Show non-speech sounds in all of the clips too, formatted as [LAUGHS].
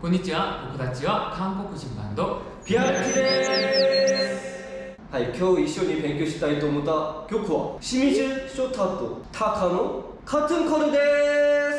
こんにちは。僕たちは韓国人バンドピアッキです。はい今日一緒に勉強したいと思った曲は清水翔太とタカのカツンコルです。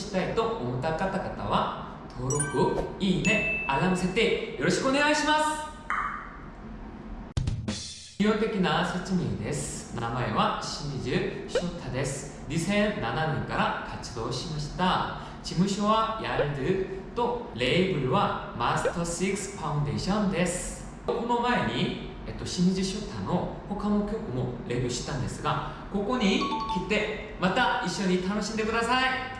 したいと思った方々は登録、いいね、アラーム設定よろしくお願いします。基本的な説明です。名前は清水翔太です。2007年から活動しました。事務所はヤルドとレーブルはマスター6ファウンデーションです。この前にえっと、清水翔太の他の曲もレビューしたんですがここに来てまた一緒に楽しんでください。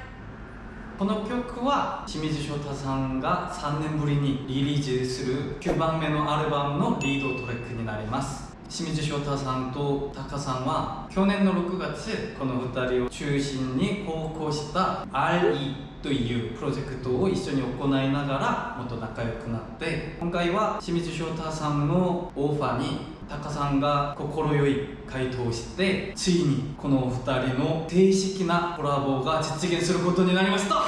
この曲は清水翔太さんが3年ぶりにリリースする9番目のアルバムのリードトラックになります。清水翔太さんとタカさんは去年の6月この2人を中心に高校した RE というプロジェクトを一緒に行いながらもっと仲良くなって今回は清水翔太さんのオファーにタカさんが快い回答をしてついにこのお二人の正式なコラボが実現することになりました。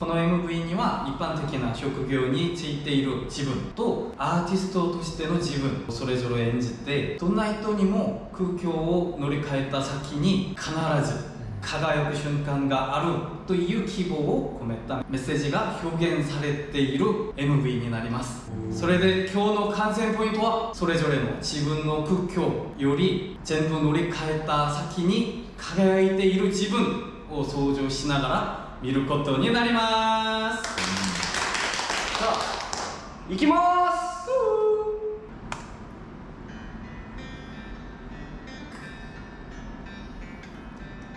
この MV には一般的な職業についている自分とアーティストとしての自分をそれぞれ演じてどんな人にも空境を乗り換えた先に必ず輝く瞬間があるという希望を込めたメッセージが表現されている MV になります。それで今日の観戦ポイントはそれぞれの自分の空境より全部乗り換えた先に輝いている自分を想像しながら見ることになります。さあ行きます。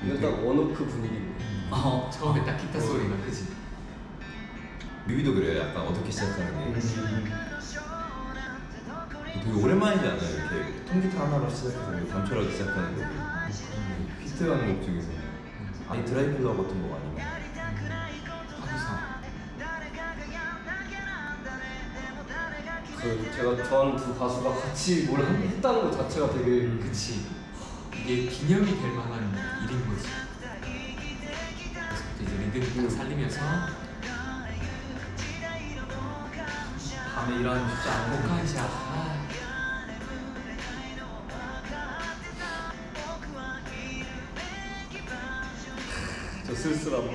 일단어느그 분위기로 어, 처음에 딱 기타 소리가 그지? 뮤비도 그래요. 약간 어떻게 시작하는 게. 되게 오랜만이지 않아요? 이렇게 통기타 하나로 시작해서 단초로 시작하는 곡이 히트한 곡 중에서. 아니 드라이플러 같은 곡 아니면. 하루상 그 제가 좋아하는 두 가수가 같이 뭘 한- 했다는 것 자체가 되게 그치. 이게 기념이 될 만한 딱 살리면서 밤에 일하는 쉽지 않고 보컬샷 아, 저 쓸쓸함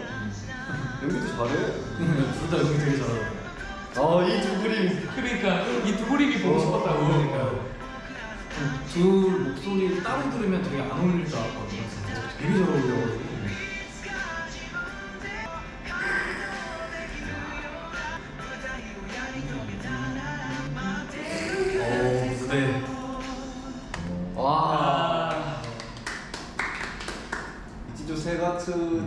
연기도 잘해? [LAUGHS] 둘다 연기 되게 잘하고. 아이 두 그림. 그러니까 이 두 그림이 보고 싶었다고. 그러니까요. 둘 목소리 따로 들으면 되게 안 어울릴 줄 알았거든요. 진짜. 되게 잘 어울려가지고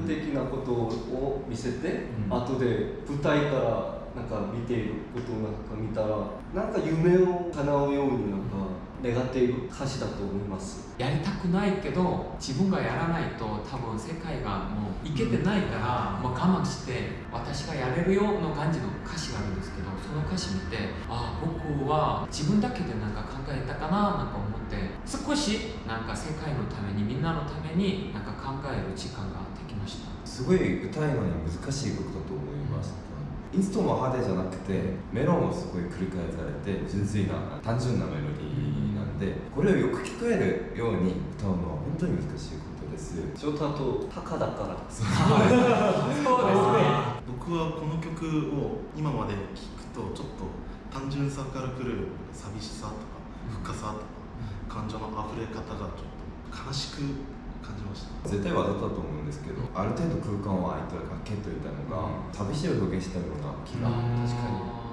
的なことを見せて、うん。後で舞台からなんか見ていることをなんか見たらなんか夢を叶うようになんか願っている歌詞だと思います。やりたくないけど自分がやらないと多分世界がもういけてないから、もう我慢して私がやれるよの感じの歌詞があるんですけどその歌詞見てああ僕は自分だけでなんか考えたかななんか思って少しなんか世界のためにみんなのためになんか考える時間ができました。すごい歌いのに難しい曲だと思いましたインストも派手じゃなくてメロもすごい繰り返されて純粋な単純なメロディーでこれをよく聞こえるように歌うのは本当に難しいことです。翔太とタカだから。そうですね。[LAUGHS] 僕はこの曲を今まで聴くとちょっと単純さからくる寂しさとか深さとか感情の溢れ方がちょっと悲しく感じました。絶対わざとだと思うんですけどある程度空間を空いた空けといたのが寂しいを表現したような気が。確かに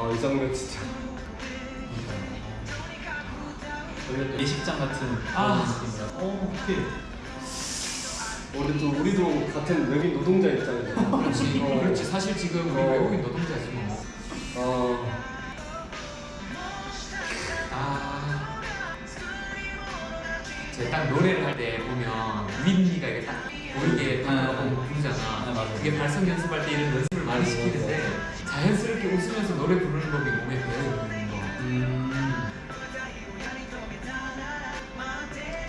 아이 장면 진짜 예식장 같은 아. 어, 오케이. 우리도 우리도 같은 외국인 노동자 입장이잖아 그렇지 어. 그렇지 사실 지금 우리 어. 외국인 노동자지 뭐아 아. 딱 노래를 할 때 보면 윈니가 이게 딱 보이게 딱 아, 부르잖아. 아, 맞아. 그게 발성 연습할 때 이런 연습을 많이 시키는데 자연스럽게 웃으면서 노래 부르는 법이 몸에 배어 있는 거. 음.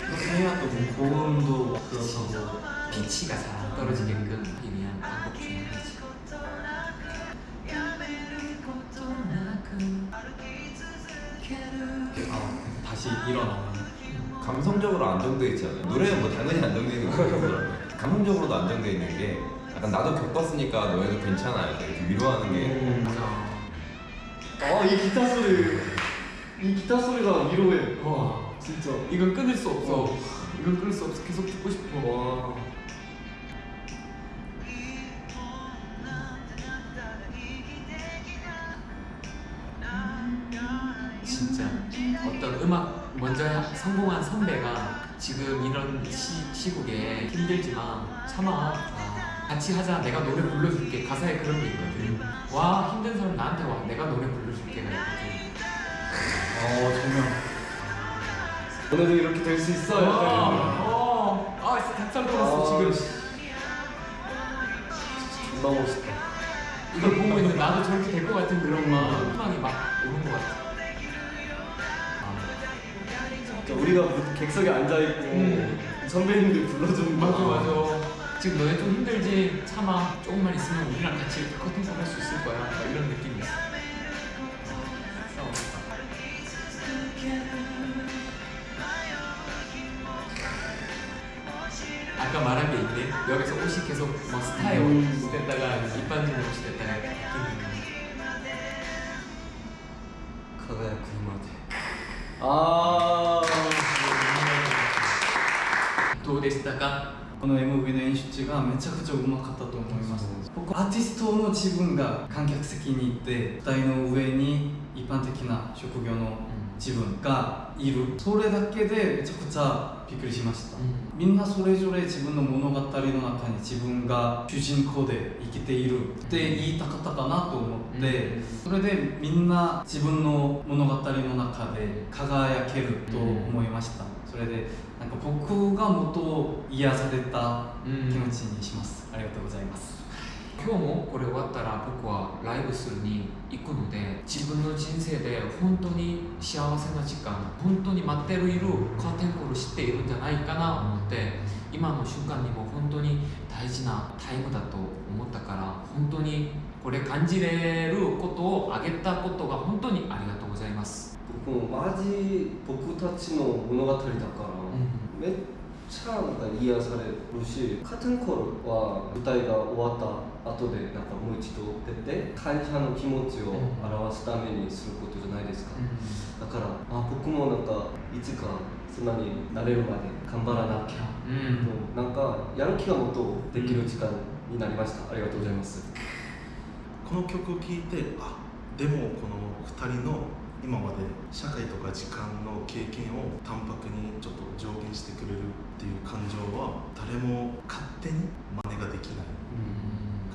그렇게 해야 또뭐 고음도 그렇고. 피치가 잘안 떨어지게끔 하기 위한 방법 중에 하나지. 아, 다시 일어나는. 감성적으로 안정돼 있지 않아요? 노래는 뭐 당연히 안정돼 있는 거고 감성적으로도 안정돼 있는 게 약간 나도 겪었으니까 너희도 괜찮아 이렇게 위로하는 게 맞아. 아이 기타 소리 이 기타 소리가 위로해 와, 진짜 이건 끊을 수 없어. 어. 이건 끊을 수 없어. 계속 듣고 싶어. 와 진짜 어떤 음악 먼저 성공한 선배가 지금 이런 시, 시국에 힘들지만 참아 같이 하자. 내가 노래 불러줄게. 가사에 그런 게 있거든. 와 힘든 사람 나한테 와. 내가 노래 불러줄게 가 있거든. 어, 조명. 오늘도 이렇게 될 수 있어 약간 어, 아 진짜 닭살 돋았어 아, 지금. 존나 멋있다. 이걸 보고 있는 나도 저렇게 될 것 같은 그런 막 희망이 막 오는 것 같아. 진짜 우리가 무- 객석에 앉아있고 음. 선배님들 불러주는 거 맞아 맞아 지금 너네 좀 힘들지 참아 조금만 있으면 우리랑 같이 커팅콜 할 수 있을 거야 막 이런 느낌이 있어 아까 말한 게 있네 여기서 옷이 계속 막 스타일 음. 옷 됐다가 일반적인 옷이 됐다가 바뀌는 輝くまであどうでしたか この MV の演出がめちゃくちゃうまかったと思います。僕アーティストの自分が観客席にいて舞台の上に一般的な職業の自分がいる。それだけでめちゃくちゃびっくりしました、うん。みんなそれぞれ自分の物語の中に自分が主人公で生きているって言いたかったかなと思って、うん。それでみんな自分の物語の中で輝けると思いました、それでなんか僕がもっと癒された気持ちにします、ありがとうございます今日もこれ終わったら僕はライブするに行くので自分の人生で本当に幸せな時間本当に待っているカーテンコール知っているんじゃないかなと思って今の瞬間にも本当に大事なタイムだと思ったから本当にこれ感じれることをあげたことが本当にありがとうございます、僕もマジ僕たちの物語だから、めっちゃなんか癒されるしカーテンコールは舞台が終わった後でなんかもう一度出て感謝の気持ちを表すためにすることじゃないですか、だからあ僕もなんかいつかそんなになれるまで頑張らなきゃ、うん。となんかやる気がもっとできる時間になりました。ありがとうございます。この曲を聴いてあでもこの2人の今まで社会とか時間の経験を淡白にちょっと上限してくれるっていう感情は誰も勝手に真似ができない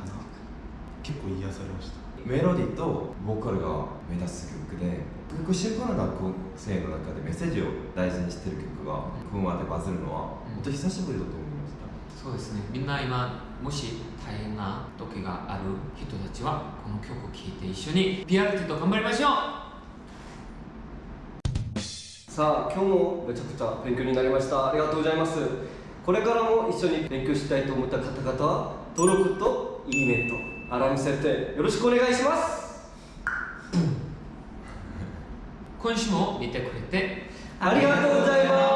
かな。結構癒されました。メロディーとボーカルが目立つ曲で結構シンプルな学校生の中でメッセージを大事にしてる曲がここまでバズるのは本当に久しぶりだと思いました。そうですね。みんな今もし大変な時がある人たちはこの曲を聴いて一緒に PRT と頑張りましょうさあ今日もめちゃくちゃ勉強になりました。ありがとうございます。これからも一緒に勉強したいと思った方々は登録といいねとアラーム設定よろしくお願いします。今週も見てくれてありがとうございます